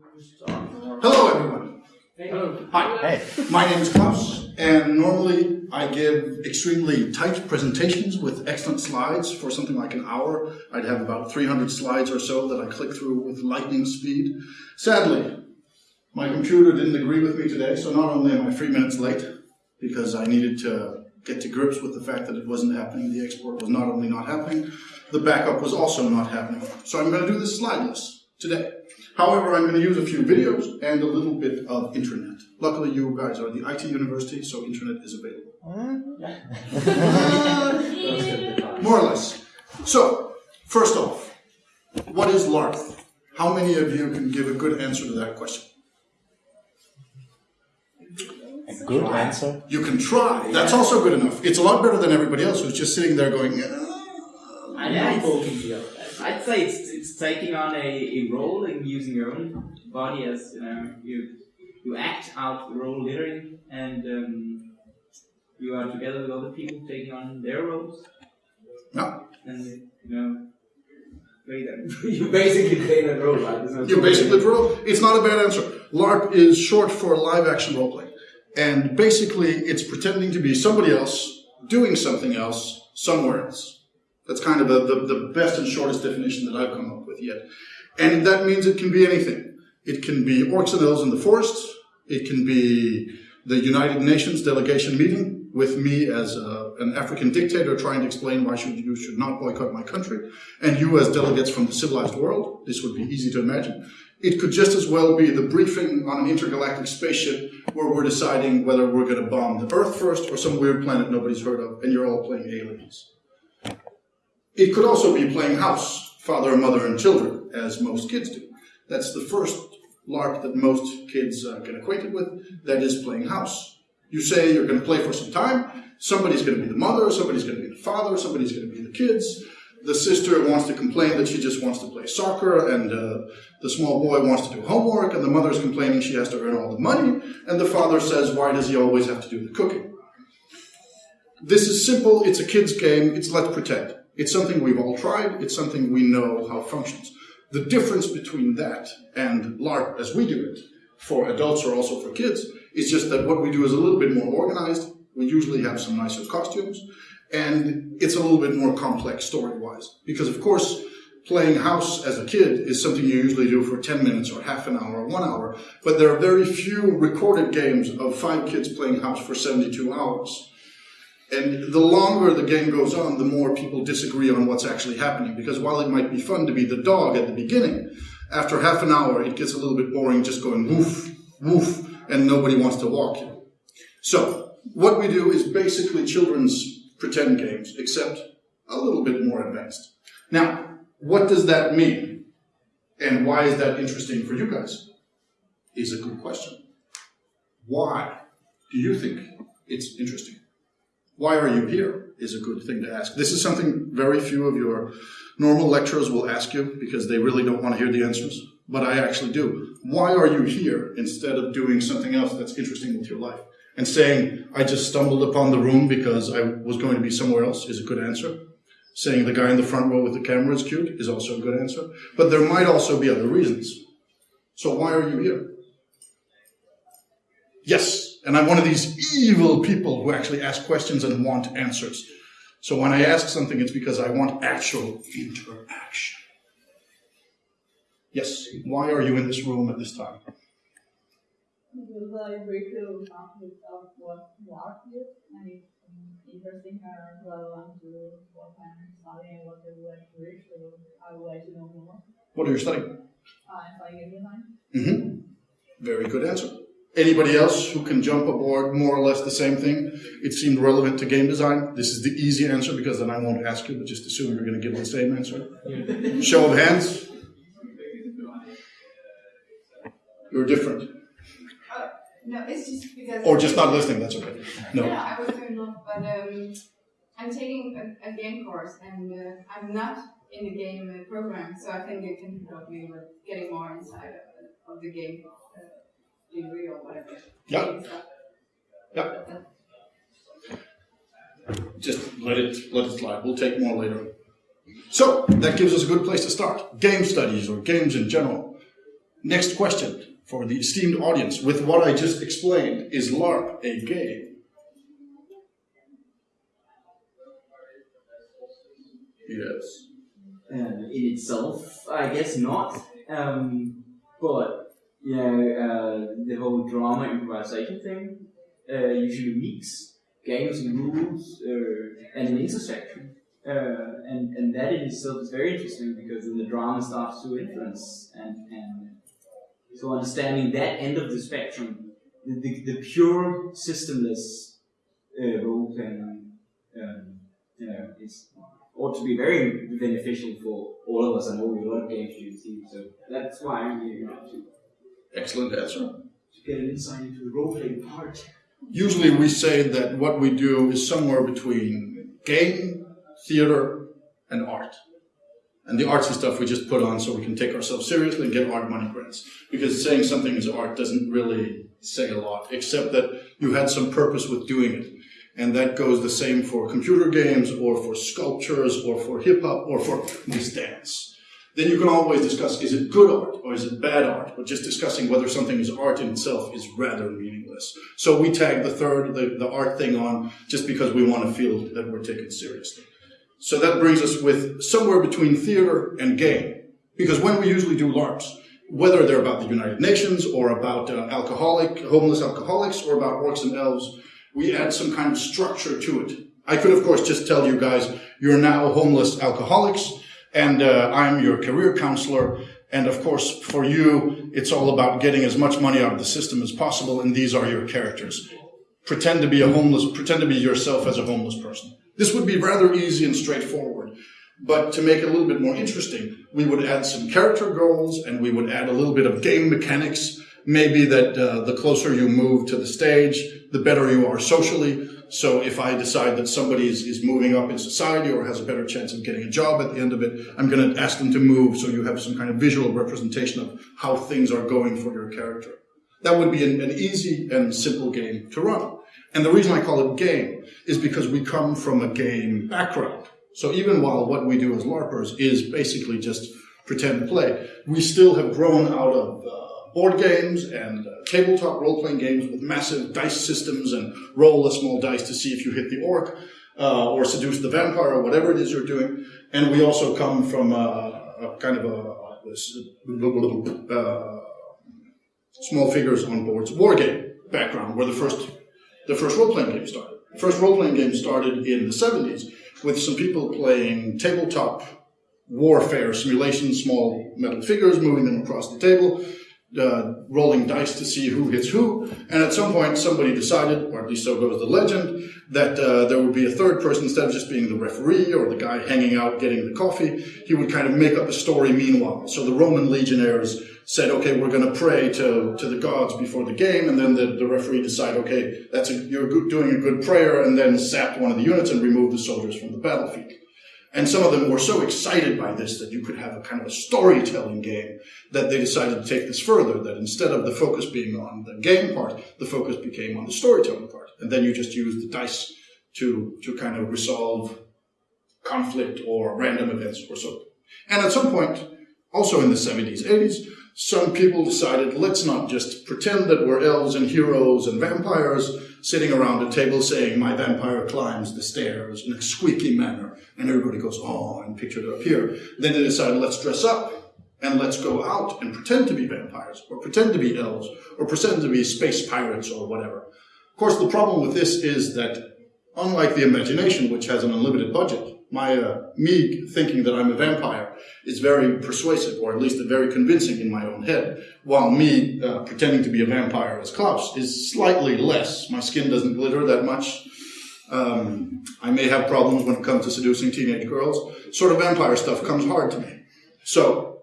Hello, everyone. Hello. Hi. Hey. My name is Klaus, and normally I give extremely tight presentations with excellent slides for something like an hour. I'd have about 300 slides or so that I click through with lightning speed. Sadly, my computer didn't agree with me today, so not only am I three minutes late, because I needed to get to grips with the fact that it wasn't happening, the export was not only not happening, the backup was also not happening. So I'm going to do this slideless today. However, I'm going to use a few videos and a little bit of internet. Luckily, you guys are the IT university, so internet is available. More or less. So, first off, what is LARP? How many of you can give a good answer to that question? A good answer. You can try. That's also good enough. It's a lot better than everybody else who's just sitting there going, "Uh, I'd, I'd, I'd say it's, it's taking on a, a role and using your own body as you know you you act out the role literally and um, you are together with other people taking on their roles No. and you know play that you basically play that role right? There's no You basically pro. It's not a bad answer. LARP is short for live action roleplay. And basically, it's pretending to be somebody else doing something else somewhere else. That's kind of the, the, the best and shortest definition that I've come up with yet. And that means it can be anything. It can be orcs and elves in the forest. It can be the United Nations delegation meeting with me as a, an African dictator trying to explain why should, you should not boycott my country, and you as delegates from the civilized world. This would be easy to imagine. It could just as well be the briefing on an intergalactic spaceship where we're deciding whether we're going to bomb the Earth first or some weird planet nobody's heard of, and you're all playing aliens. It could also be playing house, father, mother, and children, as most kids do. That's the first LARP that most kids uh, get acquainted with, that is playing house. You say you're going to play for some time, somebody's going to be the mother, somebody's going to be the father, somebody's going to be the kids. The sister wants to complain that she just wants to play soccer, and uh, the small boy wants to do homework, and the mother's complaining she has to earn all the money, and the father says, why does he always have to do the cooking? This is simple, it's a kid's game, it's let's pretend. It's something we've all tried, it's something we know how it functions. The difference between that and LARP as we do it, for adults or also for kids, is just that what we do is a little bit more organized, we usually have some nicer costumes, and it's a little bit more complex story-wise. Because of course, playing house as a kid is something you usually do for 10 minutes or half an hour or one hour, but there are very few recorded games of five kids playing house for 72 hours. And the longer the game goes on, the more people disagree on what's actually happening. Because while it might be fun to be the dog at the beginning, after half an hour, it gets a little bit boring just going woof, woof, and nobody wants to walk you. So, what we do is basically children's pretend games, except a little bit more advanced. Now, what does that mean? And why is that interesting for you guys? Is a good question. Why do you think it's interesting? Why are you here is a good thing to ask. This is something very few of your normal lecturers will ask you because they really don't want to hear the answers. But I actually do. Why are you here instead of doing something else that's interesting with your life? And saying, I just stumbled upon the room because I was going to be somewhere else is a good answer. Saying the guy in the front row with the camera is cute is also a good answer. But there might also be other reasons. So why are you here? Yes, and I'm one of these evil people who actually ask questions and want answers. So when I ask something, it's because I want actual interaction. Yes, why are you in this room at this time? Because I up what LARP is, and it's interesting to what I'm studying and what I would like to reach, so I would like to know more. What are you studying? I give you time. Mm-hmm. Very good answer. Anybody else who can jump aboard more or less the same thing? It seemed relevant to game design. This is the easy answer because then I won't ask you, but just assume you're going to give the same answer. Show of hands. You're different. No, it's just because. Or just not listening, that's okay. No, No. I was doing not, but um, I'm taking a, a game course and uh, I'm not in the game uh, program, so I think it can help me with getting more inside of, of the game uh, degree or whatever. Yeah. Game. Yeah. Just let it let it slide. We'll take more later. So that gives us a good place to start. Game studies or games in general. Next question for the esteemed audience. With what I just explained, is LARP a game? Yes. uh, in itself, I guess not. Um, but you know, uh, the whole drama improvisation thing uh, usually mix games and rules uh, and an intersection. Uh, and, and that in itself is very interesting because then the drama starts to influence and, and so understanding that end of the spectrum, the, the, the pure systemless uh, role playing, um, you know, is ought to be very beneficial for all of us. and I know we love game too, so that's why I'm here Excellent answer. to get an insight into the role playing part. Usually we say that what we do is somewhere between game, theater, and art. And the artsy stuff we just put on so we can take ourselves seriously and get art money grants. Because saying something is art doesn't really say a lot, except that you had some purpose with doing it. And that goes the same for computer games or for sculptures or for hip hop or for this dance. Then you can always discuss is it good art or is it bad art? But just discussing whether something is art in itself is rather meaningless. So we tag the third, the, the art thing on just because we want to feel that we're taken seriously. So that brings us with somewhere between theater and game. Because when we usually do LARPs, whether they're about the United Nations or about uh, alcoholic, homeless alcoholics or about orcs and elves, we add some kind of structure to it. I could, of course, just tell you guys, you're now homeless alcoholics and uh, I'm your career counselor. And of course, for you, it's all about getting as much money out of the system as possible. And these are your characters. Pretend to be a homeless, pretend to be yourself as a homeless person. This would be rather easy and straightforward. But to make it a little bit more interesting, we would add some character goals and we would add a little bit of game mechanics. Maybe that uh, the closer you move to the stage, the better you are socially. So if I decide that somebody is, is moving up in society or has a better chance of getting a job at the end of it, I'm going to ask them to move so you have some kind of visual representation of how things are going for your character. That would be an, an easy and simple game to run. And the reason I call it game is because we come from a game background. So even while what we do as LARPers is basically just pretend play, we still have grown out of uh, board games and uh, tabletop role-playing games with massive dice systems and roll a small dice to see if you hit the orc uh, or seduce the vampire or whatever it is you're doing. And we also come from a, a kind of a, this, uh, small figures on boards war game background where the first the first role-playing game started. The first role-playing game started in the 70s with some people playing tabletop warfare simulations, small metal figures, moving them across the table, uh, rolling dice to see who hits who. And at some point, somebody decided, or at least so goes the legend, that uh, there would be a third person instead of just being the referee or the guy hanging out getting the coffee. He would kind of make up a story meanwhile. So the Roman legionnaires said, okay, we're going to pray to, to the gods before the game, and then the, the referee decide, okay, that's a, you're good, doing a good prayer, and then sapped one of the units and removed the soldiers from the battlefield. And some of them were so excited by this that you could have a kind of a storytelling game that they decided to take this further, that instead of the focus being on the game part, the focus became on the storytelling part. And then you just use the dice to, to kind of resolve conflict or random events or so. And at some point, also in the 70s, 80s, some people decided let's not just pretend that we're elves and heroes and vampires sitting around a table saying my vampire climbs the stairs in a squeaky manner. And everybody goes oh and pictured it up here then they decide, let's dress up and let's go out and pretend to be vampires or pretend to be elves or pretend to be space pirates or whatever. Of course the problem with this is that unlike the imagination which has an unlimited budget my uh, me thinking that I'm a vampire is very persuasive, or at least very convincing in my own head. While me uh, pretending to be a vampire as Klaus is slightly less. My skin doesn't glitter that much. Um, I may have problems when it comes to seducing teenage girls. Sort of vampire stuff comes hard to me. So,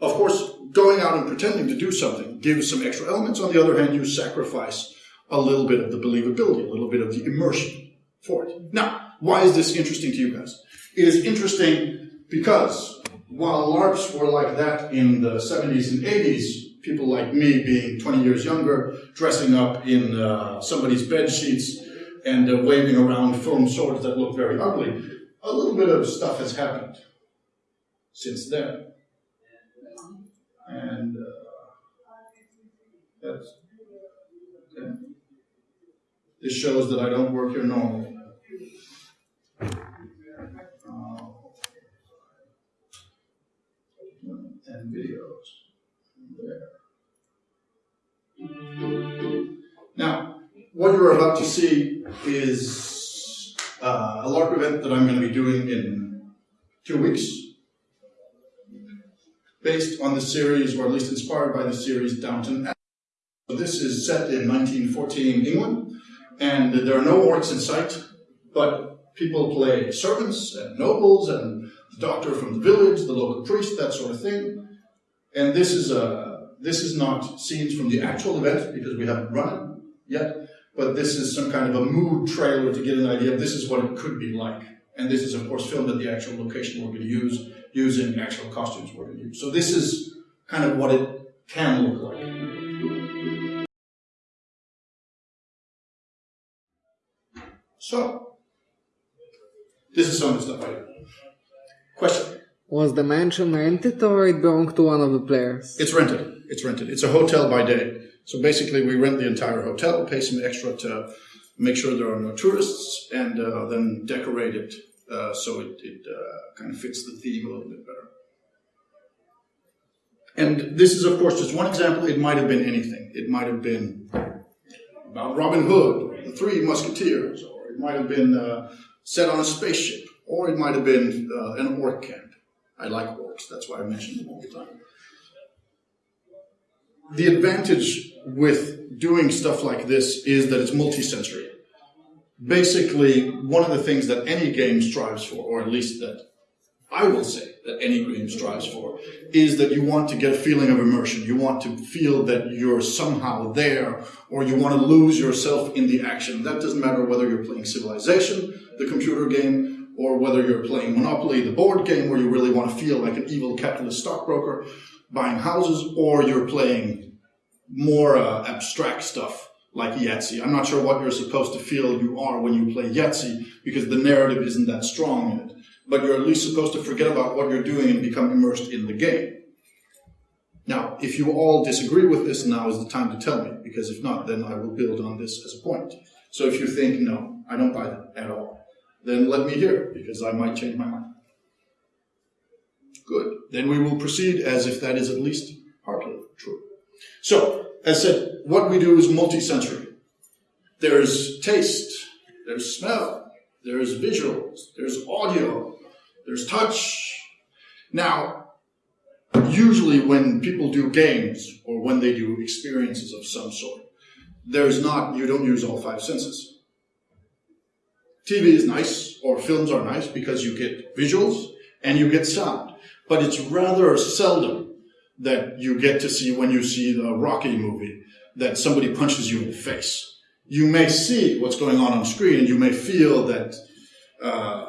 of course, going out and pretending to do something gives some extra elements. On the other hand, you sacrifice a little bit of the believability, a little bit of the immersion for it. Now, why is this interesting to you guys? It is interesting because while LARPs were like that in the 70s and 80s, people like me being 20 years younger, dressing up in uh, somebody's bed sheets and uh, waving around foam swords that look very ugly, a little bit of stuff has happened since then. And uh, that's, okay. This shows that I don't work here normally. Uh, and videos. There. Now, what you're about to see is uh, a LARP event that I'm going to be doing in two weeks, based on the series, or at least inspired by the series Downton Abbey. This is set in 1914 England, and there are no orcs in sight, but people play servants and nobles and the doctor from the village, the local priest, that sort of thing. And this is a this is not scenes from the actual event because we haven't run it yet, but this is some kind of a mood trailer to get an idea of this is what it could be like. And this is, of course, filmed at the actual location we're going to use, using actual costumes we're going to use. So this is kind of what it can look like. So, this is some of the stuff I do. Question? Was the mansion rented or it belonged to one of the players? It's rented. It's rented. It's a hotel by day. So basically, we rent the entire hotel, pay some extra to make sure there are no tourists, and uh, then decorate it uh, so it, it uh, kind of fits the theme a little bit better. And this is, of course, just one example. It might have been anything. It might have been about Robin Hood, the Three Musketeers, or it might have been uh, set on a spaceship, or it might have been uh, an orc camp. I like orcs, that's why I mention them all the time. The advantage with doing stuff like this is that it's multisensory. Basically, one of the things that any game strives for, or at least that I will say that any game strives for, is that you want to get a feeling of immersion. You want to feel that you're somehow there, or you want to lose yourself in the action. That doesn't matter whether you're playing Civilization, the computer game, or whether you're playing Monopoly, the board game, where you really want to feel like an evil capitalist stockbroker buying houses, or you're playing more uh, abstract stuff like Yahtzee. I'm not sure what you're supposed to feel you are when you play Yahtzee because the narrative isn't that strong in it. But you're at least supposed to forget about what you're doing and become immersed in the game. Now, if you all disagree with this, now is the time to tell me, because if not, then I will build on this as a point. So if you think, no, I don't buy that at all, then let me hear because I might change my mind. Good. Then we will proceed as if that is at least partly true. So, as I said, what we do is multisensory. There's taste, there's smell, there's visuals, there's audio, there's touch. Now, usually when people do games or when they do experiences of some sort, there's not, you don't use all five senses. TV is nice, or films are nice because you get visuals and you get sound. But it's rather seldom that you get to see when you see the Rocky movie that somebody punches you in the face. You may see what's going on on screen and you may feel that, uh,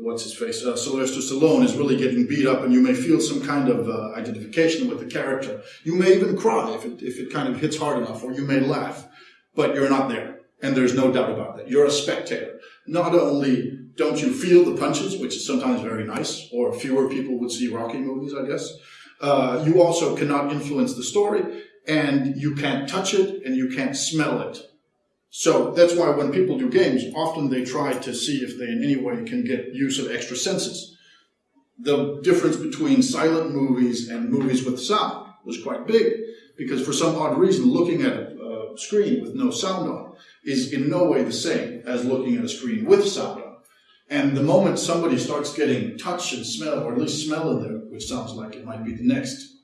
what's his face, uh, Sylvester Stallone is really getting beat up and you may feel some kind of uh, identification with the character. You may even cry if it, if it kind of hits hard enough or you may laugh, but you're not there. And there's no doubt about that. You're a spectator. Not only don't you feel the punches, which is sometimes very nice, or fewer people would see Rocky movies, I guess, uh, you also cannot influence the story, and you can't touch it, and you can't smell it. So that's why when people do games, often they try to see if they in any way can get use of extra senses. The difference between silent movies and movies with sound was quite big, because for some odd reason, looking at a screen with no sound on is in no way the same as looking at a screen with sound on. And the moment somebody starts getting touch and smell, or at least smell in there, which sounds like it might be the next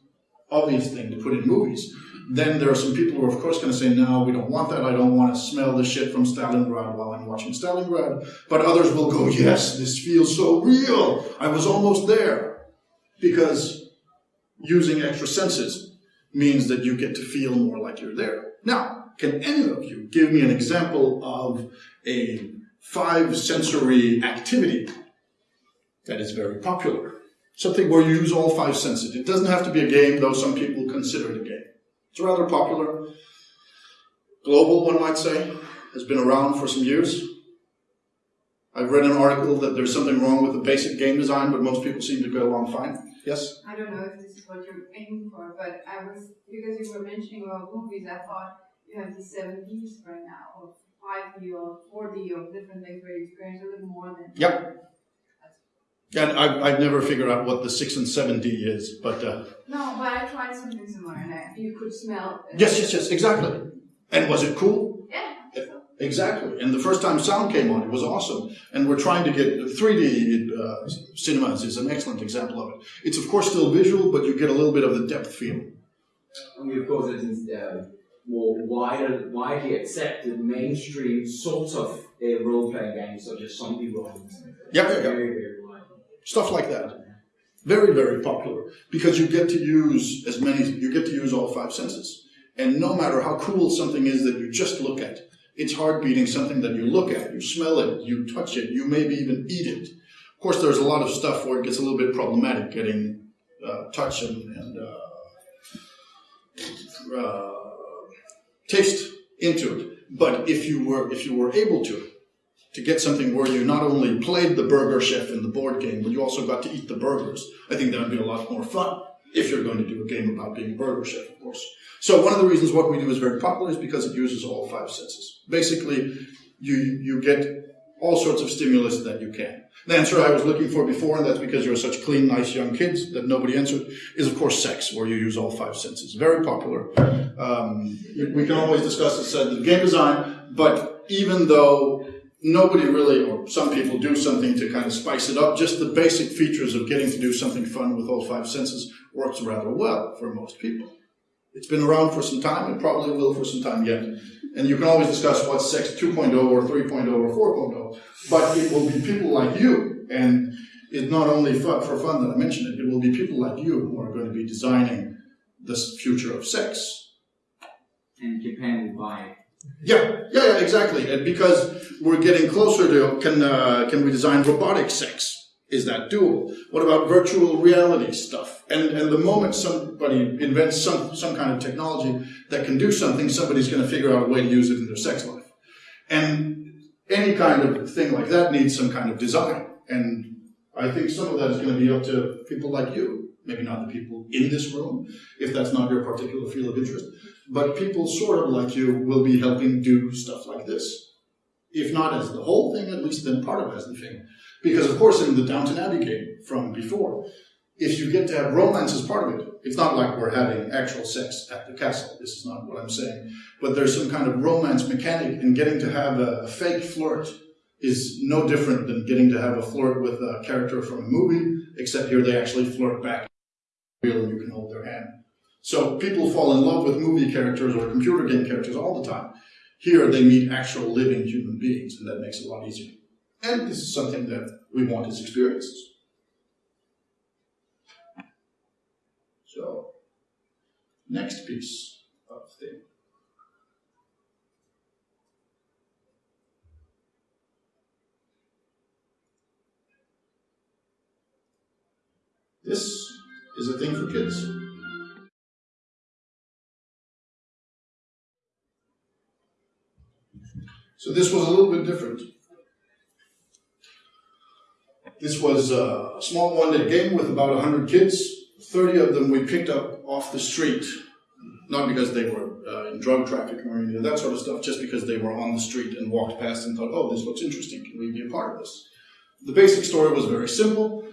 obvious thing to put in movies, then there are some people who are, of course, going to say, no, we don't want that. I don't want to smell the shit from Stalingrad while I'm watching Stalingrad. But others will go, yes, this feels so real. I was almost there. Because using extra senses means that you get to feel more like you're there. Now, can any of you give me an example of a five sensory activity that is very popular? Something where you use all five senses. It doesn't have to be a game, though some people consider it a game. It's rather popular. Global, one might say, has been around for some years. I've read an article that there's something wrong with the basic game design, but most people seem to go along fine. Yes? I don't know if this is what you're aiming for, but I was because you were mentioning about movies. I thought you have these seven Ds right now, or five D or four D or different things where you experience a little more than. Yep. And I've, I've never figured out what the 6 and 7D is, but uh, No, but I tried something similar, and I, you could smell. uh, yes, yes, yes, exactly. And was it cool? Yeah. so- Exactly. And the first time sound came on, it was awesome. And we're trying to get 3D uh, cinemas is an excellent example of it. It's of course still visual, but you get a little bit of the depth feel. I mean, of course, it is uh, more wider, widely accepted mainstream sort of uh, role-playing games such as zombie roles. Yeah, yeah, yeah. Very, very wide. Stuff like that. Very, very popular because you get to use as many, you get to use all five senses. And no matter how cool something is that you just look at, it's hard beating something that you look at, you smell it, you touch it, you maybe even eat it. Of course, there's a lot of stuff where it gets a little bit problematic getting uh, touch and, and uh, uh, taste into it. But if you were if you were able to, to get something where you not only played the burger chef in the board game, but you also got to eat the burgers, I think that would be a lot more fun if you're going to do a game about being a burger chef, of course. So one of the reasons what we do is very popular is because it uses all five senses. Basically, you you get all sorts of stimulus that you can. The answer I was looking for before, and that's because you're such clean, nice young kids that nobody answered, is of course sex, where you use all five senses. Very popular. Um, we can always discuss this at the game design, but even though nobody really, or some people do something to kind of spice it up, just the basic features of getting to do something fun with all five senses works rather well for most people. It's been around for some time, it probably will for some time yet. And you can always discuss what's sex 2.0 or 3.0 or 4.0, but it will be people like you, and it's not only fun, for fun that I mention it, it will be people like you who are going to be designing this future of sex. And Japan will buy it. Yeah, yeah, yeah, exactly. And because we're getting closer to can uh, can we design robotic sex? Is that doable? What about virtual reality stuff? And and the moment somebody invents some some kind of technology that can do something, somebody's going to figure out a way to use it in their sex life. And any kind of thing like that needs some kind of design. And I think some of that is going to be up to people like you. Maybe not the people in this room, if that's not your particular field of interest, but people sort of like you will be helping do stuff like this. If not as the whole thing, at least then part of as the thing. Because of course in the Downton Abbey game from before, if you get to have romance as part of it, it's not like we're having actual sex at the castle. This is not what I'm saying. But there's some kind of romance mechanic and getting to have a, a fake flirt is no different than getting to have a flirt with a character from a movie, except here they actually flirt back real and you can hold their hand. So people fall in love with movie characters or computer game characters all the time. Here they meet actual living human beings, and that makes it a lot easier. And this is something that we want as experiences. So, next piece of thing. This is a thing for kids. So this was a little bit different. This was a small one-day game with about 100 kids. 30 of them we picked up off the street, not because they were uh, in drug trafficking or any of that sort of stuff, just because they were on the street and walked past and thought, oh, this looks interesting, can we be a part of this? The basic story was very simple.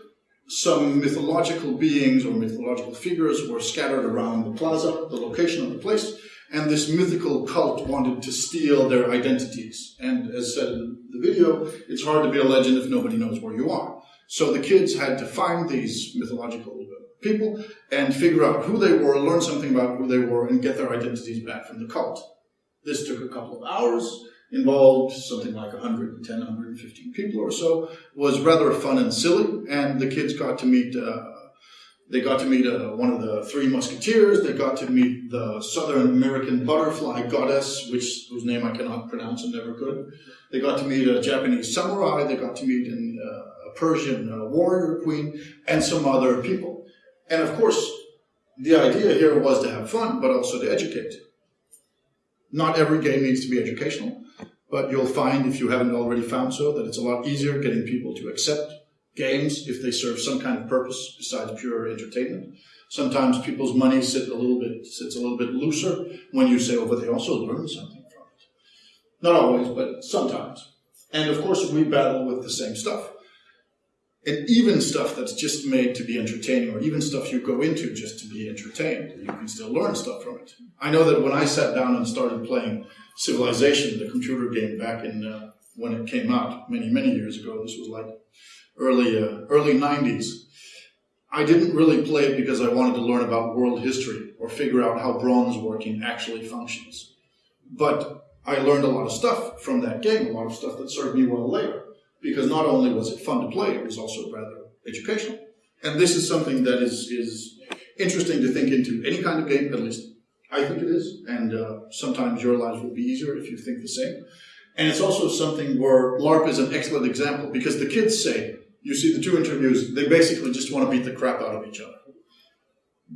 Some mythological beings or mythological figures were scattered around the plaza, the location of the place, and this mythical cult wanted to steal their identities. And as said in the video, it's hard to be a legend if nobody knows where you are. So the kids had to find these mythological people and figure out who they were, learn something about who they were, and get their identities back from the cult. This took a couple of hours, involved something like 110, 115 people or so, was rather fun and silly, and the kids got to meet uh, they got to meet uh, one of the three musketeers. They got to meet the Southern American butterfly goddess, which whose name I cannot pronounce and never could. They got to meet a Japanese samurai. They got to meet an, uh, a Persian uh, warrior queen and some other people. And of course, the idea here was to have fun, but also to educate. Not every game needs to be educational, but you'll find, if you haven't already found so, that it's a lot easier getting people to accept games if they serve some kind of purpose besides pure entertainment. Sometimes people's money sit a little bit sits a little bit looser when you say, "Oh, but they also learn something from it." Not always, but sometimes. And of course, we battle with the same stuff. And even stuff that's just made to be entertaining, or even stuff you go into just to be entertained, you can still learn stuff from it. I know that when I sat down and started playing Civilization, the computer game, back in uh, when it came out many many years ago, this was like early uh, early '90s. I didn't really play it because I wanted to learn about world history or figure out how bronze working actually functions. But I learned a lot of stuff from that game, a lot of stuff that served me well later. Because not only was it fun to play, it was also rather educational. And this is something that is, is interesting to think into any kind of game, at least I think it is. And uh, sometimes your lives will be easier if you think the same. And it's also something where LARP is an excellent example because the kids say, you see the two interviews, they basically just want to beat the crap out of each other.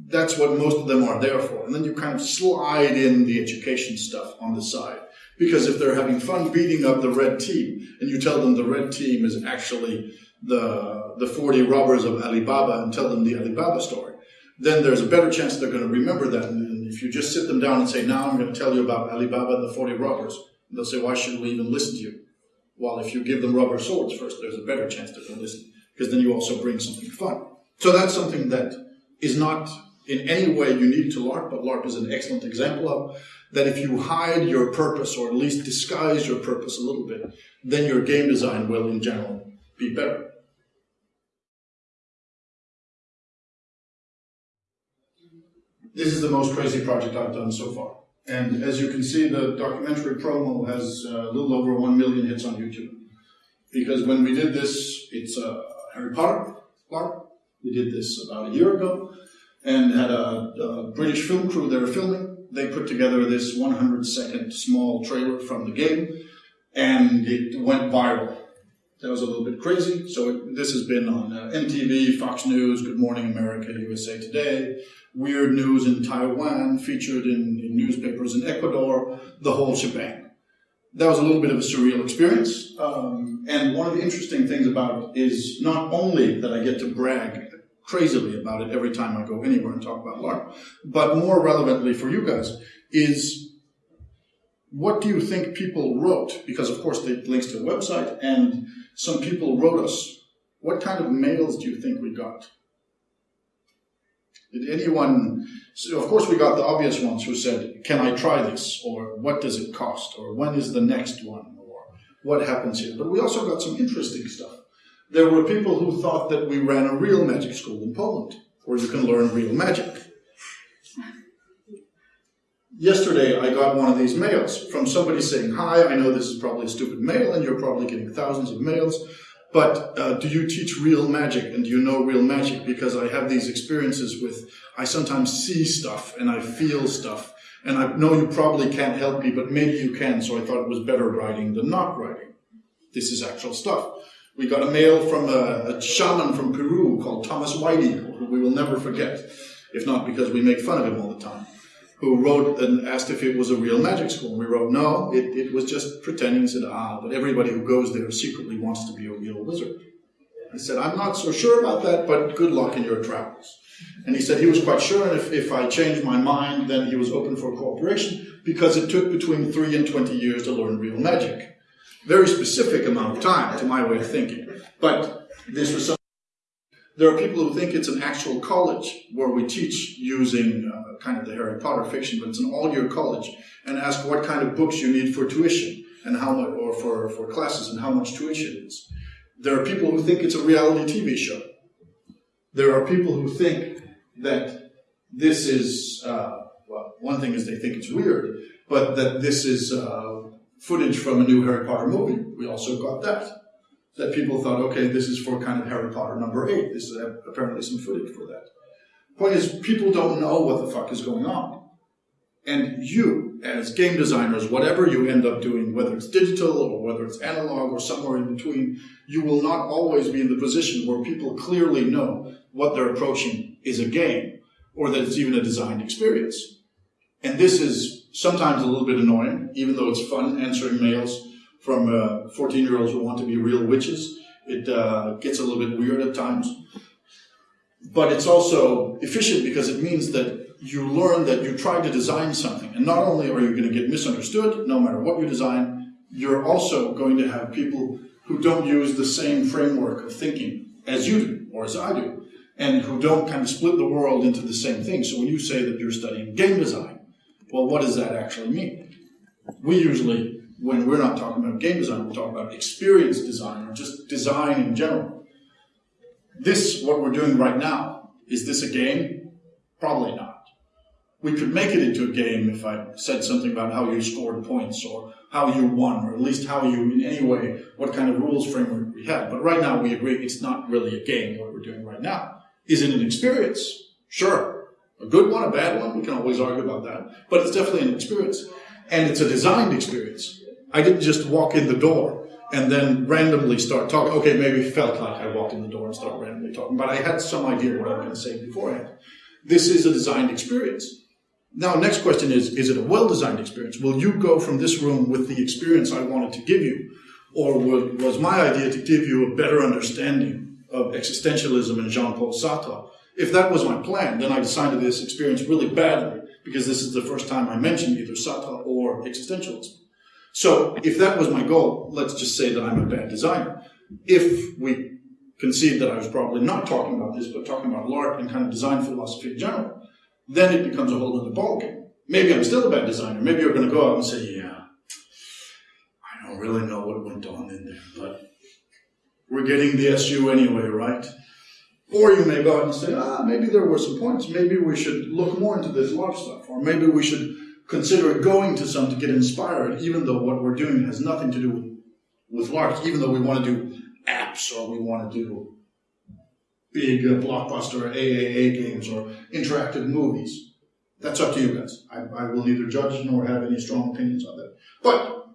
That's what most of them are there for. And then you kind of slide in the education stuff on the side. Because if they're having fun beating up the red team, and you tell them the red team is actually the, the 40 robbers of Ali Baba and tell them the Ali Baba story, then there's a better chance they're going to remember that. And if you just sit them down and say, now I'm going to tell you about Ali Baba and the 40 robbers, they'll say, why should we even listen to you? Well, if you give them rubber swords first, there's a better chance going to listen, because then you also bring something fun. So that's something that is not in any way unique to LARP, but LARP is an excellent example of that if you hide your purpose or at least disguise your purpose a little bit, then your game design will in general be better. This is the most crazy project I've done so far. And as you can see, the documentary promo has uh, a little over 1 million hits on YouTube. Because when we did this, it's uh, Harry Potter LARP. We did this about a year ago and had a, a British film crew there filming. They put together this 100 second small trailer from the game and it went viral. That was a little bit crazy. So it, this has been on uh, MTV, Fox News, Good Morning America, USA Today, Weird News in Taiwan, featured in, in newspapers in Ecuador, the whole shebang. That was a little bit of a surreal experience. Um, and one of the interesting things about it is not only that I get to brag crazily about it every time I go anywhere and talk about LARP, but more relevantly for you guys is what do you think people wrote? Because of course it links to a website and some people wrote us. What kind of mails do you think we got? Did anyone, so of course we got the obvious ones who said, can I try this? Or what does it cost? Or when is the next one? Or what happens here? But we also got some interesting stuff. There were people who thought that we ran a real magic school in Poland, where you can learn real magic. Yesterday, I got one of these mails from somebody saying, Hi, I know this is probably a stupid mail, and you're probably getting thousands of mails, but uh, do you teach real magic and do you know real magic? Because I have these experiences with, I sometimes see stuff and I feel stuff, and I know you probably can't help me, but maybe you can, so I thought it was better writing than not writing. This is actual stuff. We got a mail from a, a shaman from Peru called Thomas White Eagle, who we will never forget, if not because we make fun of him all the time who wrote and asked if it was a real magic school. And we wrote, no, it, it was just pretending. He said, ah, but everybody who goes there secretly wants to be a real wizard. I said, I'm not so sure about that, but good luck in your travels. And he said he was quite sure, and if, if I changed my mind, then he was open for cooperation, because it took between 3 and 20 years to learn real magic. Very specific amount of time, to my way of thinking. But this was something there are people who think it's an actual college where we teach using uh, kind of the Harry Potter fiction, but it's an all-year college, and ask what kind of books you need for tuition and how much, or for, for classes and how much tuition is. There are people who think it's a reality TV show. There are people who think that this is, uh, well, one thing is they think it's weird, but that this is uh, footage from a new Harry Potter movie. We also got that that people thought, okay, this is for kind of Harry Potter number eight. This is apparently some footage for that. Point is, people don't know what the fuck is going on. And you, as game designers, whatever you end up doing, whether it's digital or whether it's analog or somewhere in between, you will not always be in the position where people clearly know what they're approaching is a game or that it's even a designed experience. And this is sometimes a little bit annoying, even though it's fun answering mails from uh, 14 year olds who want to be real witches. It uh, gets a little bit weird at times. But it's also efficient because it means that you learn that you try to design something. And not only are you going to get misunderstood, no matter what you design, you're also going to have people who don't use the same framework of thinking as you do, or as I do, and who don't kind of split the world into the same thing. So when you say that you're studying game design, well, what does that actually mean? We usually, when we're not talking about game design, we're talking about experience design or just design in general. This, what we're doing right now, is this a game? Probably not. We could make it into a game if I said something about how you scored points or how you won, or at least how you, in any way, what kind of rules framework we had. But right now, we agree it's not really a game, what we're doing right now. Is it an experience? Sure. A good one, a bad one, we can always argue about that. But it's definitely an experience. And it's a designed experience. I didn't just walk in the door and then randomly start talking. Okay, maybe it felt like I walked in the door and started randomly talking, but I had some idea what I was going to say beforehand. This is a designed experience. Now, next question is, is it a well-designed experience? Will you go from this room with the experience I wanted to give you? Or was my idea to give you a better understanding of existentialism and Jean-Paul Sartre? If that was my plan, then I designed this experience really badly because this is the first time I mentioned either Sartre or existentialism. So if that was my goal, let's just say that I'm a bad designer. If we concede that I was probably not talking about this, but talking about LARP and kind of design philosophy in general, then it becomes a whole other ballgame. Maybe I'm still a bad designer. Maybe you're going to go out and say, yeah, I don't really know what went on in there, but we're getting the SU anyway, right? Or you may go out and say, ah, maybe there were some points. Maybe we should look more into this LARP stuff. Or maybe we should consider going to some to get inspired, even though what we're doing has nothing to do with, with LARPs, even though we want to do apps or we want to do big uh, blockbuster AAA games or interactive movies. That's up to you guys. I, I will neither judge nor have any strong opinions on that. But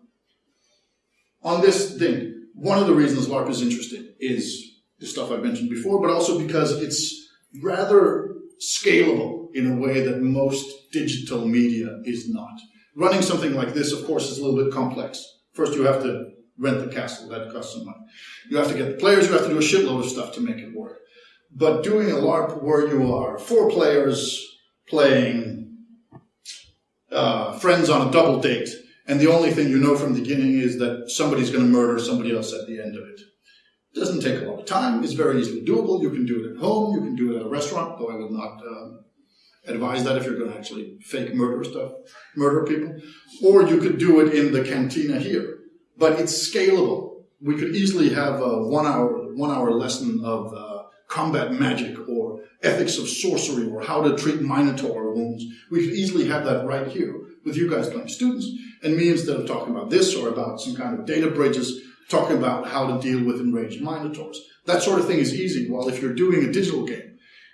on this thing, one of the reasons LARP is interesting is the stuff I mentioned before, but also because it's rather scalable in a way that most digital media is not. Running something like this, of course, is a little bit complex. First, you have to rent the castle. That costs some money. You have to get the players. You have to do a shitload of stuff to make it work. But doing a LARP where you are four players playing uh, friends on a double date, and the only thing you know from the beginning is that somebody's going to murder somebody else at the end of it. It doesn't take a lot of time. It's very easily doable. You can do it at home. You can do it at a restaurant, though I would not um, advise that if you're going to actually fake murder stuff, murder people. Or you could do it in the cantina here. But it's scalable. We could easily have a one hour, one hour lesson of uh, combat magic or ethics of sorcery or how to treat minotaur wounds. We could easily have that right here with you guys playing students and me instead of talking about this or about some kind of data bridges, talking about how to deal with enraged minotaurs. That sort of thing is easy. While if you're doing a digital game,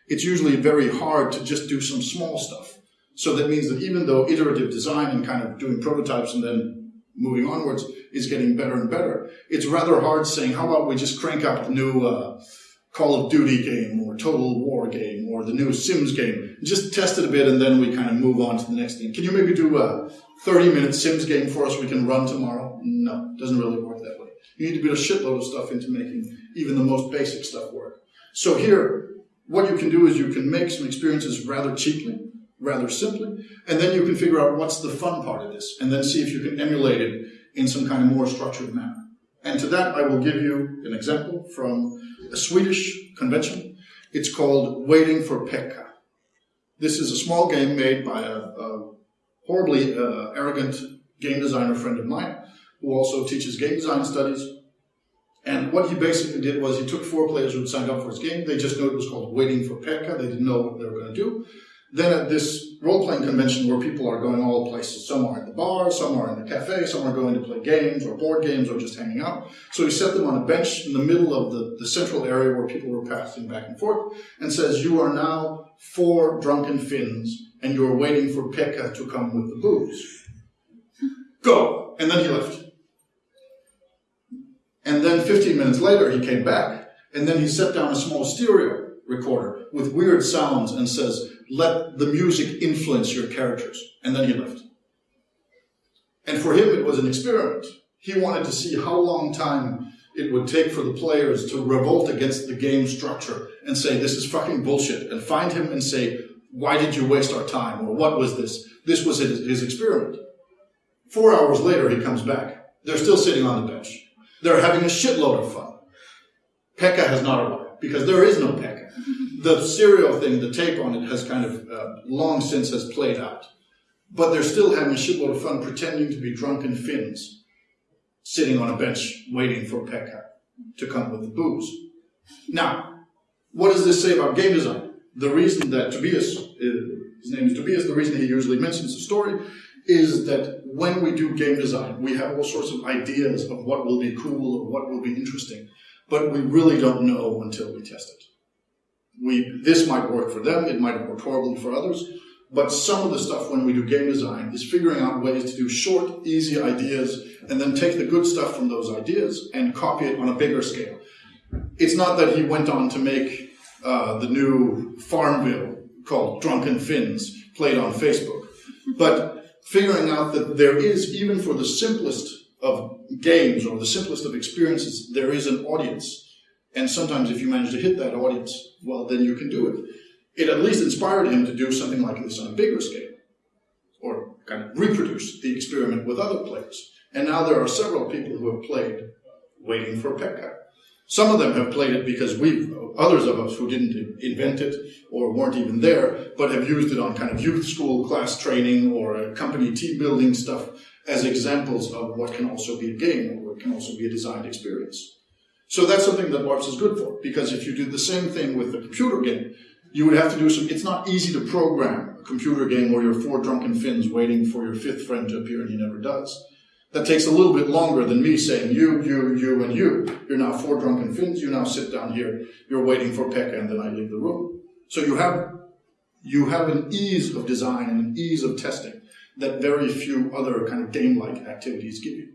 it's usually very hard to just do some small stuff. So that means that even though iterative design and kind of doing prototypes and then moving onwards is getting better and better, it's rather hard saying, how about we just crank out the new uh, Call of Duty game or Total War game or the new Sims game. Just test it a bit and then we kind of move on to the next thing. Can you maybe do a 30 minute Sims game for us we can run tomorrow? No, doesn't really work that way. You need to put a shitload of stuff into making even the most basic stuff work. So here, what you can do is you can make some experiences rather cheaply, rather simply, and then you can figure out what's the fun part of this, and then see if you can emulate it in some kind of more structured manner. And to that, I will give you an example from a Swedish convention. It's called Waiting for Pekka. This is a small game made by a, a horribly uh, arrogant game designer friend of mine who also teaches game design studies. And what he basically did was he took four players who had signed up for his game. They just knew it was called Waiting for Pekka. They didn't know what they were going to do. Then at this role-playing convention where people are going all places, some are in the bar, some are in the cafe, some are going to play games or board games or just hanging out. So he set them on a bench in the middle of the, the central area where people were passing back and forth and says, you are now four drunken Finns and you're waiting for Pekka to come with the booze. Go! And then he left. And then 15 minutes later he came back and then he set down a small stereo recorder with weird sounds and says, let the music influence your characters. And then he left. And for him, it was an experiment. He wanted to see how long time it would take for the players to revolt against the game structure and say, this is fucking bullshit, and find him and say, why did you waste our time? Or what was this? This was his, his experiment. Four hours later, he comes back. They're still sitting on the bench. They're having a shitload of fun. Pekka has not arrived because there is no Pekka. The serial thing, the tape on it has kind of uh, long since has played out. But they're still having a shitload of fun pretending to be drunken Finns sitting on a bench waiting for Pekka to come with the booze. Now, what does this say about game design? The reason that Tobias, uh, his name is Tobias, the reason he usually mentions the story is that when we do game design, we have all sorts of ideas of what will be cool or what will be interesting, but we really don't know until we test it. We, this might work for them, it might work horribly for others, but some of the stuff when we do game design is figuring out ways to do short, easy ideas and then take the good stuff from those ideas and copy it on a bigger scale. It's not that he went on to make uh, the new Farmville called Drunken Finns played on Facebook, but figuring out that there is, even for the simplest of games or the simplest of experiences, there is an audience. And sometimes if you manage to hit that audience, well, then you can do it. It at least inspired him to do something like this on a bigger scale, or kind of reproduce the experiment with other players. And now there are several people who have played Waiting for Pekka. Some of them have played it because we, others of us who didn't invent it or weren't even there, but have used it on kind of youth school class training or company team building stuff as examples of what can also be a game or what can also be a designed experience. So that's something that LARPs is good for, because if you do the same thing with a computer game, you would have to do some, it's not easy to program a computer game where you're four drunken Finns waiting for your fifth friend to appear and he never does. That takes a little bit longer than me saying you, you, you, and you. You're now four drunken Finns, you now sit down here, you're waiting for Pekka, and then I leave the room. So you have, you have an ease of design and an ease of testing that very few other kind of game-like activities give you.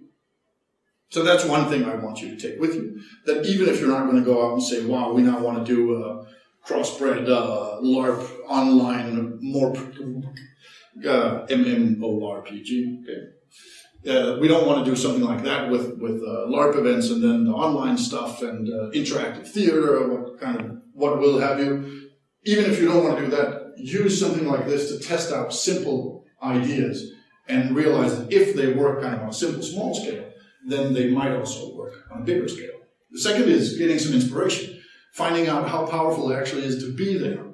So that's one thing I want you to take with you. That even if you're not going to go out and say, wow, we now want to do a crossbred uh, LARP online, more uh, MMORPG. Okay. Uh, we don't want to do something like that with with uh, LARP events and then the online stuff and uh, interactive theater or what kind of what will have you. Even if you don't want to do that, use something like this to test out simple ideas and realize that if they work kind of on a simple small scale, then they might also work on a bigger scale. The second is getting some inspiration, finding out how powerful it actually is to be there,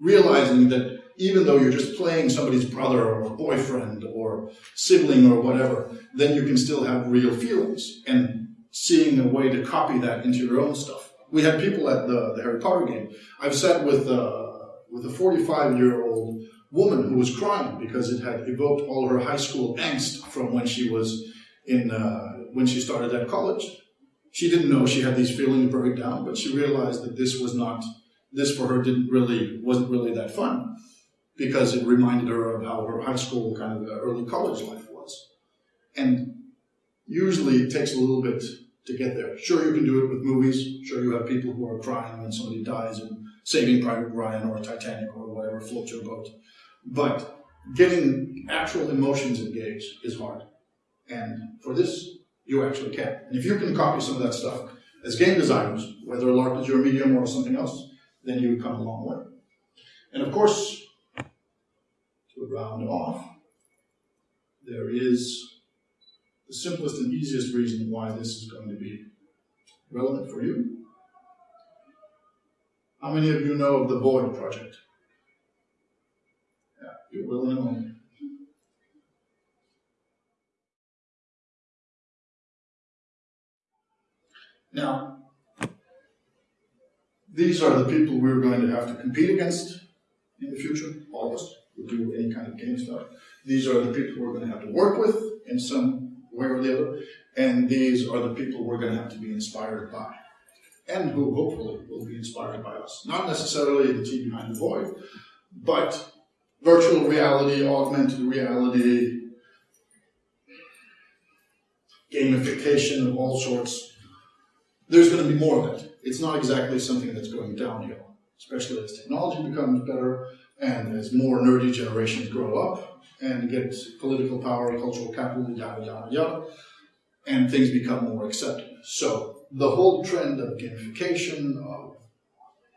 realizing that even though you're just playing somebody's brother or boyfriend or sibling or whatever, then you can still have real feelings and seeing a way to copy that into your own stuff. We had people at the, the Harry Potter game. I've sat with, uh, with a 45 year old woman who was crying because it had evoked all her high school angst from when she was in, uh, when she started at college. She didn't know she had these feelings buried down, but she realized that this was not, this for her didn't really, wasn't really that fun because it reminded her of how her high school, kind of uh, early college life was. And usually it takes a little bit to get there. Sure, you can do it with movies. Sure, you have people who are crying when somebody dies in Saving Private Ryan or Titanic or whatever floats your boat. But getting actual emotions engaged is hard. And for this, you actually can. And if you can copy some of that stuff as game designers, whether LARP is your medium or something else, then you come a long way. And of course, round off, there is the simplest and easiest reason why this is going to be relevant for you. How many of you know of the Void project? Yeah, you're willing and only. Now, these are the people we're going to have to compete against in the future, all of us do any kind of game stuff. These are the people we're going to have to work with in some way or the other, and these are the people we're going to have to be inspired by, and who hopefully will be inspired by us. Not necessarily the team behind the void, but virtual reality, augmented reality, gamification of all sorts. There's going to be more of it. It's not exactly something that's going downhill, especially as technology becomes better and as more nerdy generations grow up and get political power, and cultural capital, yada, yada, yada. and things become more accepted. So the whole trend of gamification, of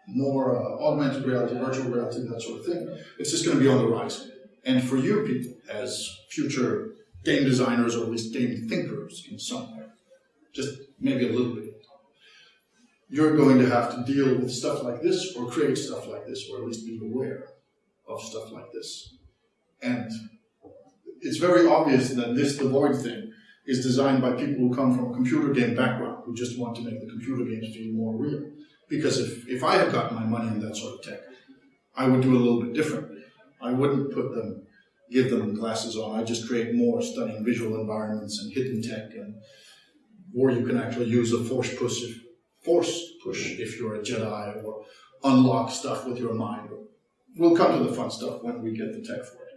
more uh, augmented reality, virtual reality, that sort of thing, it's just going to be on the rise. And for you people, as future game designers or at least game thinkers in some way, just maybe a little bit, you're going to have to deal with stuff like this or create stuff like this or at least be aware of stuff like this. And it's very obvious that this The Void thing is designed by people who come from a computer game background, who just want to make the computer games feel more real. Because if, if I had gotten my money in that sort of tech, I would do a little bit differently. I wouldn't put them, give them glasses on. I'd just create more stunning visual environments and hidden tech, and or you can actually use a force push, if, force push if you're a Jedi, or unlock stuff with your mind. We'll come to the fun stuff when we get the tech for it.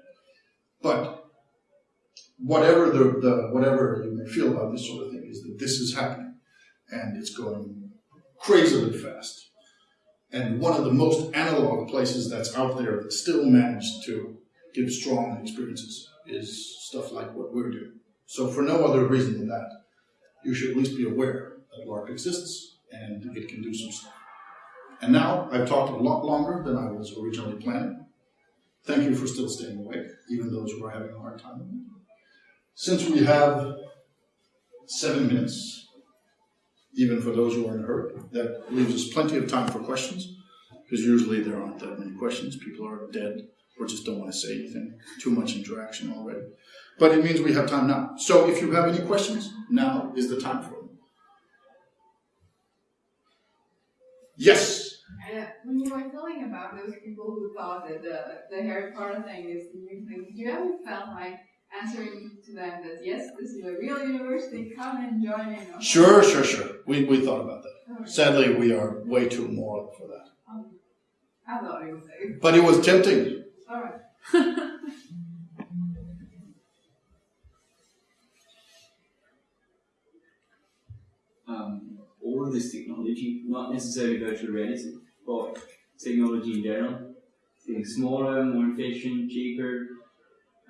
But whatever the, the whatever you may feel about this sort of thing is that this is happening, and it's going crazily fast. And one of the most analog places that's out there that still managed to give strong experiences is stuff like what we're doing. So for no other reason than that, you should at least be aware that LARP exists and it can do some stuff. And now I've talked a lot longer than I was originally planning. Thank you for still staying awake, even those who are having a hard time. Since we have seven minutes, even for those who are in a hurry, that leaves us plenty of time for questions, because usually there aren't that many questions. People are dead or just don't want to say anything. Too much interaction already. But it means we have time now. So if you have any questions, now is the time for them. Yes. Uh, when you were telling about those people who thought that the, the Harry Potter thing is the new thing, did you ever felt like answering to them that yes, this is a real university, come and join in? Or Sure, sure, sure. We, we thought about that. Okay. Sadly, we are way too moral for that. Um, I thought it was safe. But it was tempting. Alright. um, of this technology, not necessarily virtual reality, but technology in general, getting smaller, more efficient, cheaper.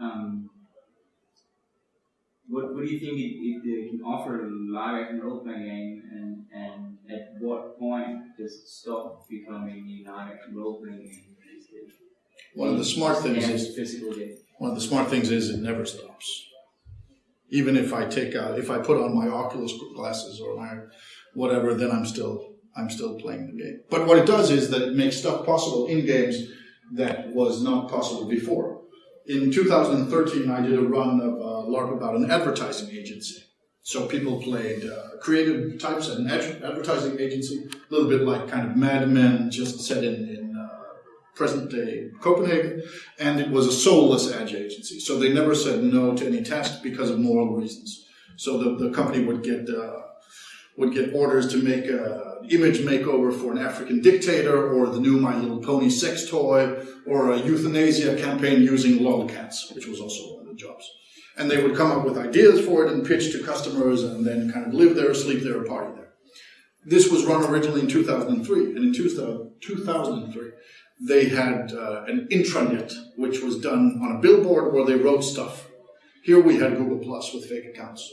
Um, what, what do you think it, it, it can offer a live action role playing game, and, and at what point does it stop becoming a live action role playing game? One of the smart things is physical game. one of the smart things is it never stops. Even if I take out, if I put on my Oculus glasses or my whatever, then I'm still I'm still playing the game. But what it does is that it makes stuff possible in games that was not possible before. In 2013, I did a run of uh, LARP about an advertising agency. So people played uh, creative types at an ad- advertising agency, a little bit like kind of Mad Men, just set in, in uh, present day Copenhagen, and it was a soulless ad agency. So they never said no to any task because of moral reasons. So the, the company would get uh, would get orders to make a image makeover for an African dictator, or the new My Little Pony sex toy, or a euthanasia campaign using lolcats, which was also one of the jobs. And they would come up with ideas for it and pitch to customers, and then kind of live there, sleep there, party there. This was run originally in 2003, and in 2003 they had uh, an intranet, which was done on a billboard where they wrote stuff. Here we had Google Plus with fake accounts.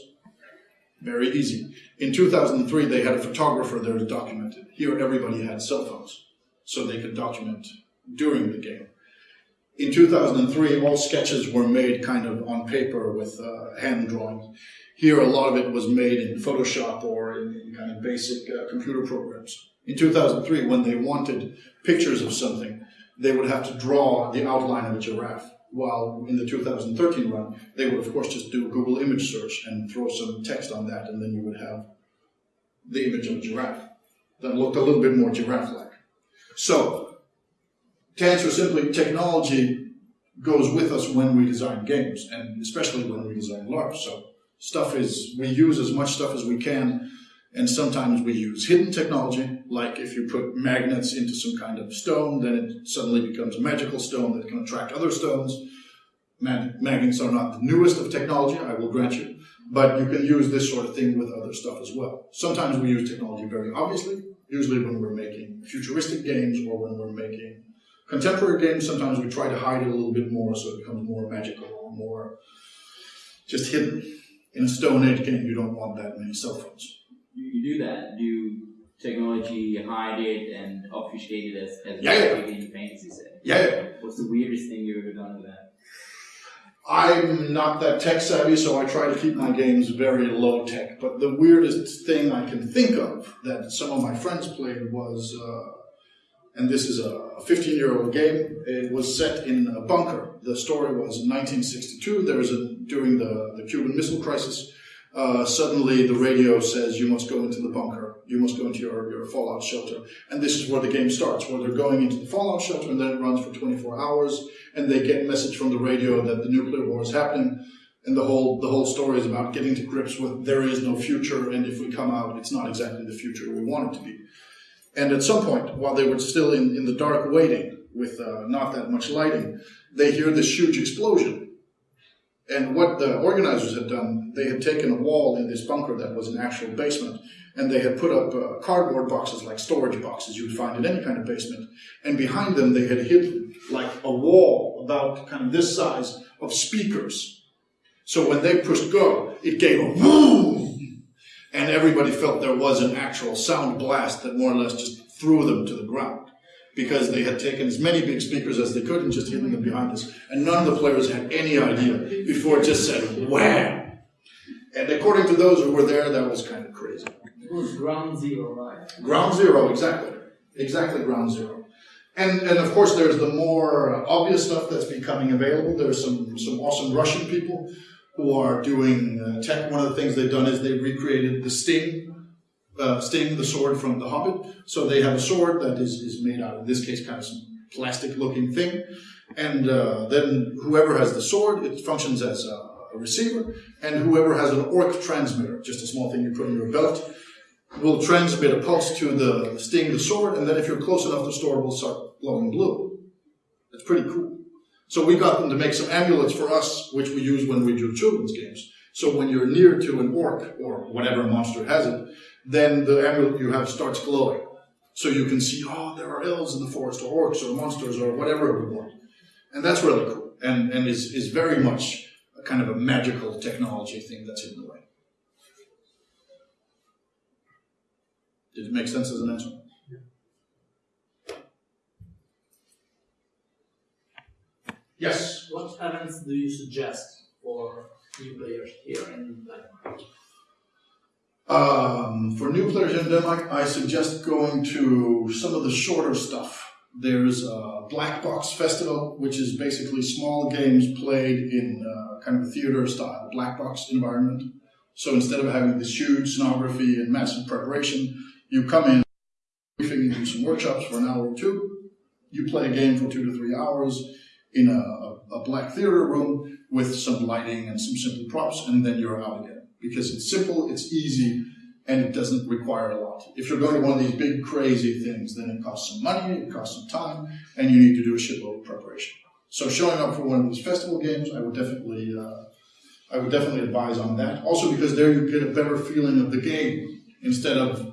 Very easy. In 2003, they had a photographer there to document it. Here, everybody had cell phones, so they could document during the game. In 2003, all sketches were made kind of on paper with uh, hand drawings. Here, a lot of it was made in Photoshop or in, in kind of basic uh, computer programs. In 2003, when they wanted pictures of something, they would have to draw the outline of a giraffe. While in the 2013 run, they would of course just do a Google image search and throw some text on that, and then you would have the image of a giraffe that looked a little bit more giraffe-like. So, to answer simply, technology goes with us when we design games, and especially when we design LARP. So, stuff is we use as much stuff as we can and sometimes we use hidden technology, like if you put magnets into some kind of stone, then it suddenly becomes a magical stone that can attract other stones. Mag- magnets are not the newest of technology, I will grant you, but you can use this sort of thing with other stuff as well. Sometimes we use technology very obviously, usually when we're making futuristic games or when we're making contemporary games. Sometimes we try to hide it a little bit more so it becomes more magical or more just hidden. In a Stone Age game, you don't want that many cell phones. You, you do that. Do technology hide it and obfuscate it as, as Yeah, yeah. in fantasy setting? Yeah, yeah. What's the weirdest thing you've ever done with that? I'm not that tech savvy, so I try to keep my games very low tech. But the weirdest thing I can think of that some of my friends played was, uh, and this is a 15 year old game, it was set in a bunker. The story was 1962. There was a, during the, the Cuban Missile Crisis, uh, suddenly the radio says you must go into the bunker, you must go into your, your fallout shelter. And this is where the game starts, where they're going into the fallout shelter and then it runs for 24 hours and they get a message from the radio that the nuclear war is happening. And the whole, the whole story is about getting to grips with there is no future and if we come out, it's not exactly the future we want it to be. And at some point, while they were still in, in the dark waiting with uh, not that much lighting, they hear this huge explosion. And what the organizers had done, they had taken a wall in this bunker that was an actual basement, and they had put up uh, cardboard boxes like storage boxes you would find in any kind of basement. And behind them, they had hidden like a wall about kind of this size of speakers. So when they pushed go, it gave a boom, and everybody felt there was an actual sound blast that more or less just threw them to the ground because they had taken as many big speakers as they could and just hidden them behind us. And none of the players had any idea before it just said wham. And according to those who were there, that was kind of crazy. It was ground zero, right? Ground zero, exactly. Exactly ground zero. And, and of course, there's the more obvious stuff that's becoming available. There's some, some awesome Russian people who are doing uh, tech. One of the things they've done is they recreated the Sting uh, Sting, the sword from The Hobbit. So they have a sword that is, is made out, in this case, kind of some plastic looking thing. And uh, then whoever has the sword, it functions as a, receiver. And whoever has an orc transmitter, just a small thing you put in your belt, will transmit a pulse to the Sting, the sword. And then if you're close enough, the sword will start glowing blue. It's pretty cool. So we got them to make some amulets for us, which we use when we do children's games. So when you're near to an orc or whatever monster has it, then the amulet you have starts glowing. So you can see, oh, there are elves in the forest, or orcs, or monsters, or whatever we want. And that's really cool, and, and is, is very much a kind of a magical technology thing that's hidden away. Did it make sense as an answer? Yes. What events do you suggest for new players here in Denmark? Um, for new players in Denmark, I suggest going to some of the shorter stuff. There's a Black Box Festival, which is basically small games played in uh, kind of a theater style black box environment. So instead of having this huge scenography and massive preparation, you come in, briefing, do some workshops for an hour or two. You play a game for two to three hours in a, a black theater room with some lighting and some simple props, and then you're out again because it's simple, it's easy, and it doesn't require a lot. If you're going to one of these big crazy things, then it costs some money, it costs some time, and you need to do a shitload of preparation. So showing up for one of these festival games, I would definitely, uh, I would definitely advise on that. Also because there you get a better feeling of the game instead of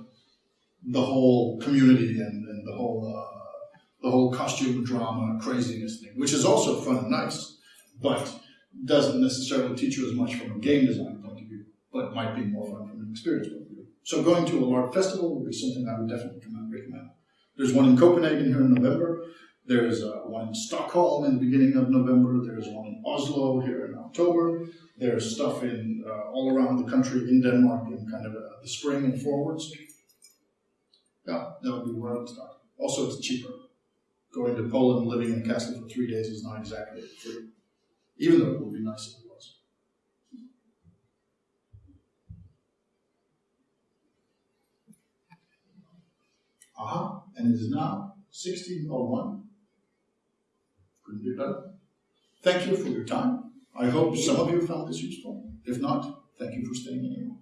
the whole community and, and the whole, uh, the whole costume drama craziness thing, which is also fun and nice, but doesn't necessarily teach you as much from a game design but might be more fun from an experience point of view. So going to a LARP festival would be something I would definitely recommend. There's one in Copenhagen here in November. There's uh, one in Stockholm in the beginning of November. There's one in Oslo here in October. There's stuff in uh, all around the country in Denmark in kind of uh, the spring and forwards. Yeah, that would be where I would start. Also, it's cheaper. Going to Poland, living in a castle for three days is not exactly free, even though it would be nice if it was. Aha, and it is now 1601. Couldn't be better. Thank you for your time. I hope some of you found this useful. If not, thank you for staying in.